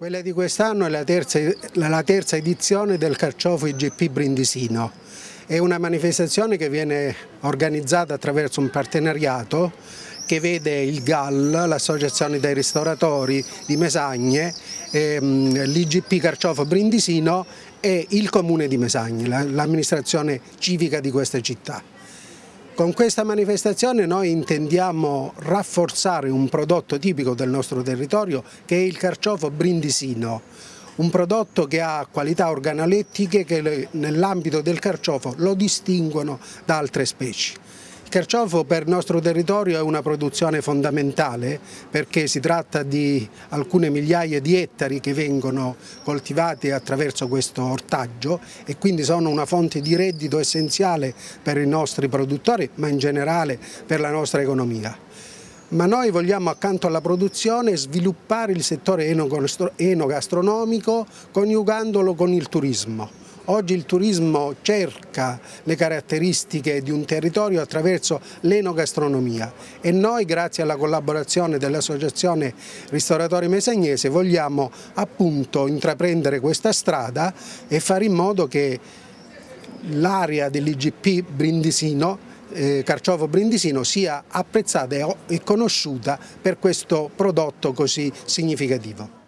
Quella di quest'anno è la terza, la terza, edizione del Carciofo IGP Brindisino. È una manifestazione che viene organizzata attraverso un partenariato che vede il GAL, l'Associazione dei Ristoratori di Mesagne, ehm, l'IGP Carciofo Brindisino e il Comune di Mesagne, l'amministrazione civica di questa città. Con questa manifestazione noi intendiamo rafforzare un prodotto tipico del nostro territorio che è il carciofo brindisino, un prodotto che ha qualità organolettiche che nell'ambito del carciofo lo distinguono da altre specie. Carciofo per il nostro territorio è una produzione fondamentale perché si tratta di alcune migliaia di ettari che vengono coltivati attraverso questo ortaggio e quindi sono una fonte di reddito essenziale per i nostri produttori ma in generale per la nostra economia ma noi vogliamo accanto alla produzione sviluppare il settore enogastronomico coniugandolo con il turismo. Oggi il turismo cerca le caratteristiche di un territorio attraverso l'enogastronomia e noi grazie alla collaborazione dell'Associazione Ristoratori Mesagnese vogliamo appunto intraprendere questa strada e fare in modo che l'area dell'IGP Brindisino eh, Carciofo Brindisino sia apprezzata e conosciuta per questo prodotto così significativo.